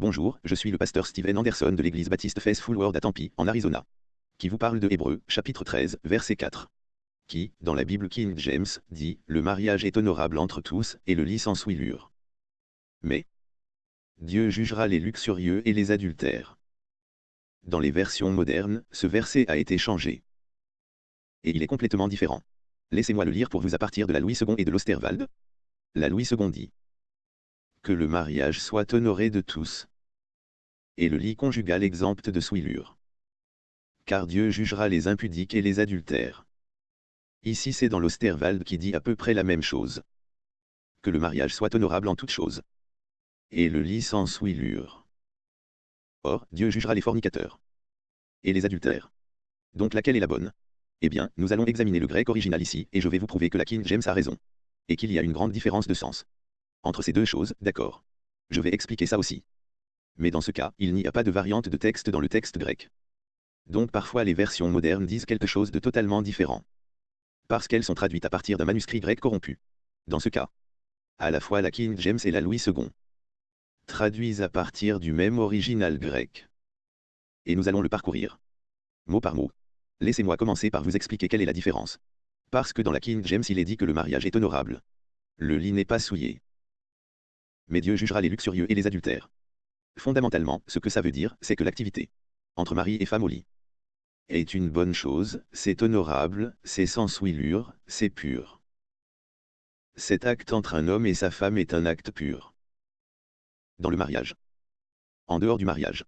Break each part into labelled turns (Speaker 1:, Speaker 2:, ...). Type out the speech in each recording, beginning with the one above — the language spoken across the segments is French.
Speaker 1: Bonjour, je suis le pasteur Steven Anderson de l'église baptiste Faithful Word à Tempe, en Arizona. Qui vous parle de Hébreu, chapitre 13, verset 4. Qui, dans la Bible King James, dit Le mariage est honorable entre tous, et le lit sans souillure. Mais Dieu jugera les luxurieux et les adultères. Dans les versions modernes, ce verset a été changé. Et il est complètement différent. Laissez-moi le lire pour vous à partir de la Louis II et de l'Osterwald. La Louis II dit que le mariage soit honoré de tous. Et le lit conjugal exempte de souillure. Car Dieu jugera les impudiques et les adultères. Ici c'est dans l'Osterwald qui dit à peu près la même chose. Que le mariage soit honorable en toutes choses. Et le lit sans souillure. Or, Dieu jugera les fornicateurs. Et les adultères. Donc laquelle est la bonne? Eh bien, nous allons examiner le grec original ici, et je vais vous prouver que la King James a raison. Et qu'il y a une grande différence de sens. Entre ces deux choses, d'accord? Je vais expliquer ça aussi. Mais dans ce cas, il n'y a pas de variante de texte dans le texte grec. Donc parfois les versions modernes disent quelque chose de totalement différent. Parce qu'elles sont traduites à partir d'un manuscrit grec corrompu. Dans ce cas, à la fois la King James et la Louis II traduisent à partir du même original grec. Et nous allons le parcourir. Mot par mot. Laissez-moi commencer par vous expliquer quelle est la différence. Parce que dans la King James il est dit que le mariage est honorable. Le lit n'est pas souillé mais Dieu jugera les luxurieux et les adultères. Fondamentalement, ce que ça veut dire, c'est que l'activité entre mari et femme au lit est une bonne chose, c'est honorable, c'est sans souillure, c'est pur. Cet acte entre un homme et sa femme est un acte pur. Dans le mariage. En dehors du mariage.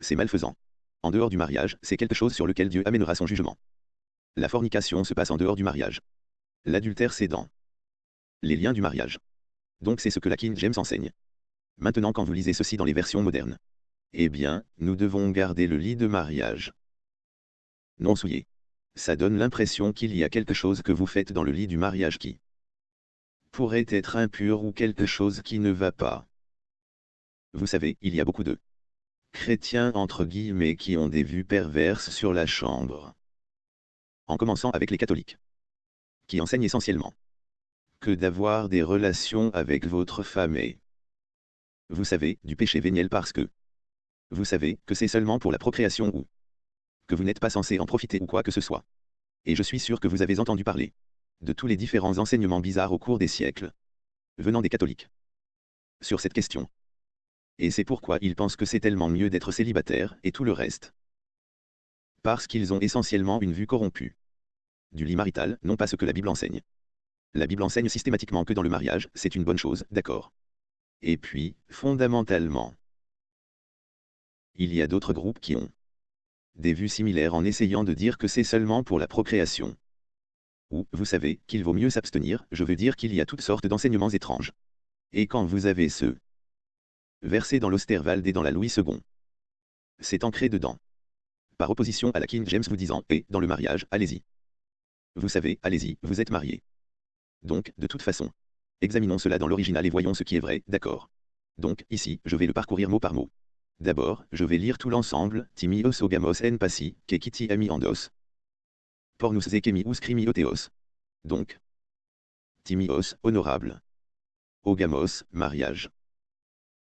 Speaker 1: C'est malfaisant. En dehors du mariage, c'est quelque chose sur lequel Dieu amènera son jugement. La fornication se passe en dehors du mariage. L'adultère c'est dans les liens du mariage. Donc c'est ce que la King James enseigne. Maintenant quand vous lisez ceci dans les versions modernes. Eh bien, nous devons garder le lit de mariage. Non souillé. Ça donne l'impression qu'il y a quelque chose que vous faites dans le lit du mariage qui pourrait être impur ou quelque chose qui ne va pas. Vous savez, il y a beaucoup de chrétiens entre guillemets qui ont des vues perverses sur la chambre. En commençant avec les catholiques. Qui enseignent essentiellement que d'avoir des relations avec votre femme et, vous savez, du péché véniel parce que, vous savez, que c'est seulement pour la procréation ou que vous n'êtes pas censé en profiter ou quoi que ce soit. Et je suis sûr que vous avez entendu parler de tous les différents enseignements bizarres au cours des siècles, venant des catholiques, sur cette question. Et c'est pourquoi ils pensent que c'est tellement mieux d'être célibataire et tout le reste. Parce qu'ils ont essentiellement une vue corrompue. Du lit marital, non pas ce que la Bible enseigne. La Bible enseigne systématiquement que dans le mariage, c'est une bonne chose, d'accord. Et puis, fondamentalement, il y a d'autres groupes qui ont des vues similaires en essayant de dire que c'est seulement pour la procréation. Ou, vous savez, qu'il vaut mieux s'abstenir, je veux dire qu'il y a toutes sortes d'enseignements étranges. Et quand vous avez ce verset dans l'Osterwald et dans la Louis II, c'est ancré dedans. Par opposition à la King James vous disant, et, dans le mariage, allez-y. Vous savez, allez-y, vous êtes marié. Donc, de toute façon. Examinons cela dans l'original et voyons ce qui est vrai, d'accord? Donc, ici, je vais le parcourir mot par mot. D'abord, je vais lire tout l'ensemble, timios ogamos en passi, kekiti ami andos. Pornus zekemius crimioteos. Donc, timios, honorable. Ogamos, mariage.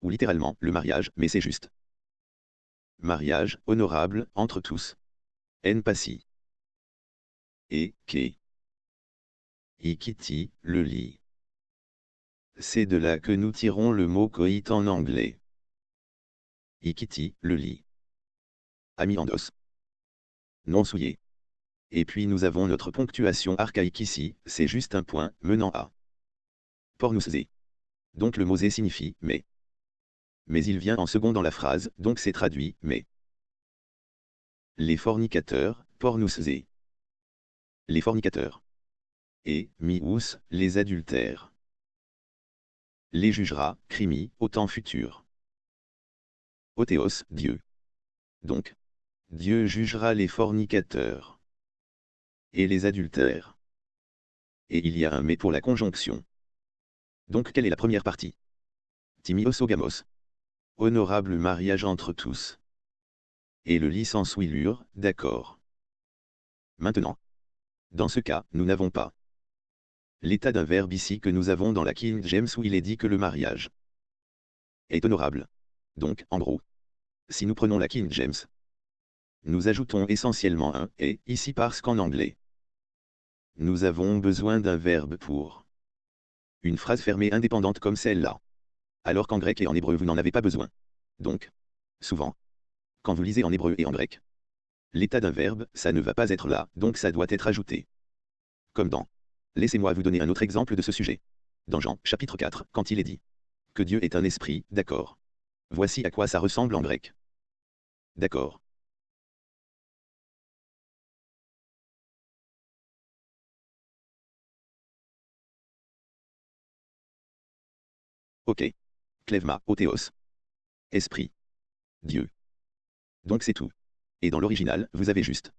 Speaker 1: Ou littéralement, le mariage, mais c'est juste. Mariage, honorable, entre tous. En passi. Et, ke. Ikiti, le lit. C'est de là que nous tirons le mot coït en anglais. Ikiti, le lit. Amiandos. Non souillé. Et puis nous avons notre ponctuation archaïque ici, c'est juste un point, menant à. Pornousé. Donc le mot zé signifie, mais. Mais il vient en second dans la phrase, donc c'est traduit, mais. Les fornicateurs, pornousé. Les fornicateurs et, mius, les adultères. Les jugera, crimi, au temps futur. Othéos, Dieu. Donc, Dieu jugera les fornicateurs et les adultères. Et il y a un mais pour la conjonction. Donc quelle est la première partie? Timios ogamos. Honorable mariage entre tous. Et le lit sans d'accord. Maintenant. Dans ce cas, nous n'avons pas l'état d'un verbe ici que nous avons dans la King James où il est dit que le mariage est honorable. Donc, en gros, si nous prenons la King James, nous ajoutons essentiellement un et ici parce qu'en anglais, nous avons besoin d'un verbe pour une phrase fermée indépendante comme celle-là. Alors qu'en grec et en hébreu vous n'en avez pas besoin. Donc, souvent, quand vous lisez en hébreu et en grec, l'état d'un verbe, ça ne va pas être là, donc ça doit être ajouté. Comme dans. Laissez-moi vous donner un autre exemple de ce sujet. Dans Jean, chapitre 4, quand il est dit que Dieu est un esprit, d'accord. Voici à quoi ça ressemble en grec. D'accord. Ok. Clevma, Othéos. Esprit. Dieu. Donc c'est tout. Et dans l'original, vous avez juste.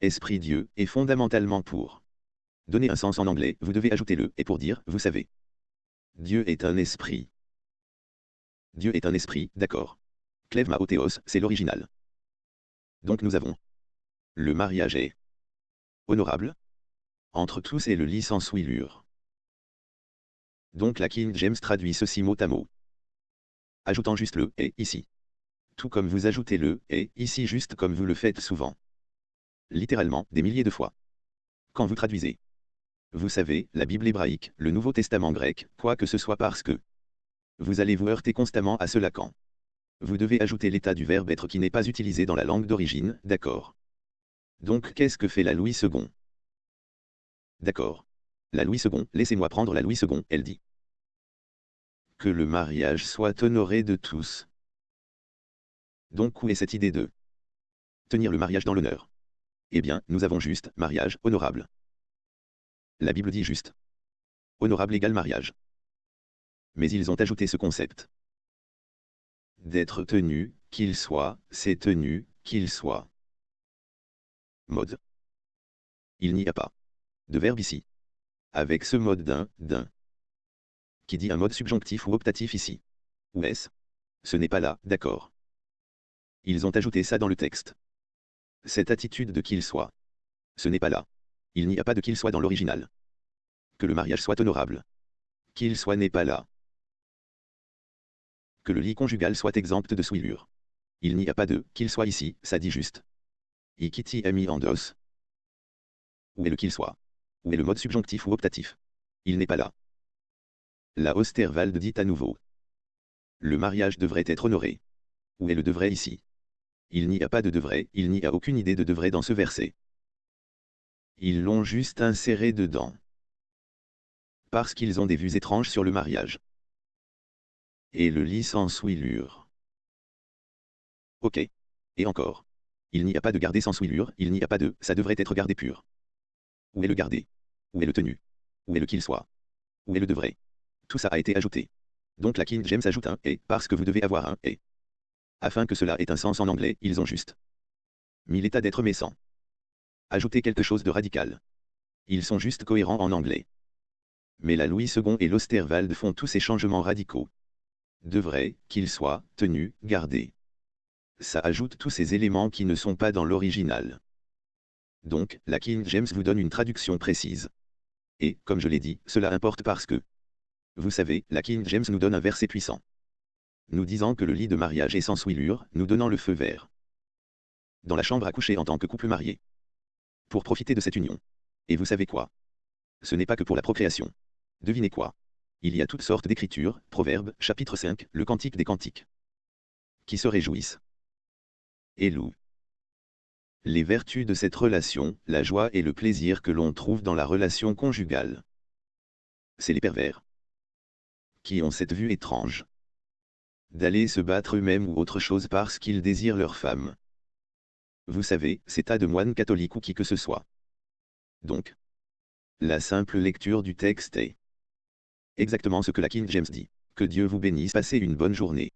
Speaker 1: Esprit Dieu, et fondamentalement pour. Donner un sens en anglais, vous devez ajouter le, et pour dire, vous savez. Dieu est un esprit. Dieu est un esprit, d'accord. Clevma c'est l'original. Donc nous avons. Le mariage est honorable. Entre tous et le lit sans souillure. Donc la King James traduit ceci mot à mot. Ajoutant juste le et ici. Tout comme vous ajoutez le et ici juste comme vous le faites souvent. Littéralement, des milliers de fois. Quand vous traduisez. Vous savez, la Bible hébraïque, le Nouveau Testament grec, quoi que ce soit parce que. Vous allez vous heurter constamment à cela quand. Vous devez ajouter l'état du verbe être qui n'est pas utilisé dans la langue d'origine, d'accord. Donc qu'est-ce que fait la Louis II D'accord. La Louis II, laissez-moi prendre la Louis II, elle dit. Que le mariage soit honoré de tous. Donc où est cette idée de tenir le mariage dans l'honneur? Eh bien, nous avons juste mariage honorable. La Bible dit juste honorable égale mariage. Mais ils ont ajouté ce concept d'être tenu, qu'il soit, c'est tenu, qu'il soit. Mode. Il n'y a pas de verbe ici avec ce mode d'un, d'un. Qui dit un mode subjonctif ou optatif ici. Ou est-ce Ce n'est pas là, d'accord. Ils ont ajouté ça dans le texte. Cette attitude de qu'il soit. Ce n'est pas là. Il n'y a pas de qu'il soit dans l'original. Que le mariage soit honorable. Qu'il soit n'est pas là. Que le lit conjugal soit exempt de souillure. Il n'y a pas de qu'il soit ici, ça dit juste. Ikiti ami dos. Où est le qu'il soit? Où est le mode subjonctif ou optatif? Il n'est pas là. La Osterwald dit à nouveau. Le mariage devrait être honoré. Où est le devrait ici? Il n'y a pas de devrait, il n'y a aucune idée de devrait dans ce verset. Ils l'ont juste inséré dedans. Parce qu'ils ont des vues étranges sur le mariage. Et le lit sans souillure. Ok. Et encore. Il n'y a pas de garder sans souillure, il n'y a pas de ça devrait être gardé pur. Où est le garder Où est le tenu? Où est le qu'il soit? Où est le devrait? Tout ça a été ajouté. Donc la King James ajoute un et parce que vous devez avoir un et. Afin que cela ait un sens en anglais, ils ont juste mis l'état d'être sans ajouter quelque chose de radical. Ils sont juste cohérents en anglais. Mais la Louis II et l'Osterwald font tous ces changements radicaux. Devrait, qu'il soit, tenu, gardé. Ça ajoute tous ces éléments qui ne sont pas dans l'original. Donc, la King James vous donne une traduction précise. Et, comme je l'ai dit, cela importe parce que... Vous savez, la King James nous donne un verset puissant. Nous disant que le lit de mariage est sans souillure, nous donnant le feu vert. Dans la chambre à coucher en tant que couple marié. Pour profiter de cette union. Et vous savez quoi? Ce n'est pas que pour la procréation. Devinez quoi? Il y a toutes sortes d'écritures, Proverbes, chapitre 5, le Cantique des Cantiques. Qui se réjouissent? Et louent les vertus de cette relation, la joie et le plaisir que l'on trouve dans la relation conjugale. C'est les pervers qui ont cette vue étrange? D'aller se battre eux-mêmes ou autre chose parce qu'ils désirent leur femme. Vous savez, c'est tas de moines catholiques ou qui que ce soit. Donc, la simple lecture du texte est exactement ce que la King James dit. Que Dieu vous bénisse, passez une bonne journée.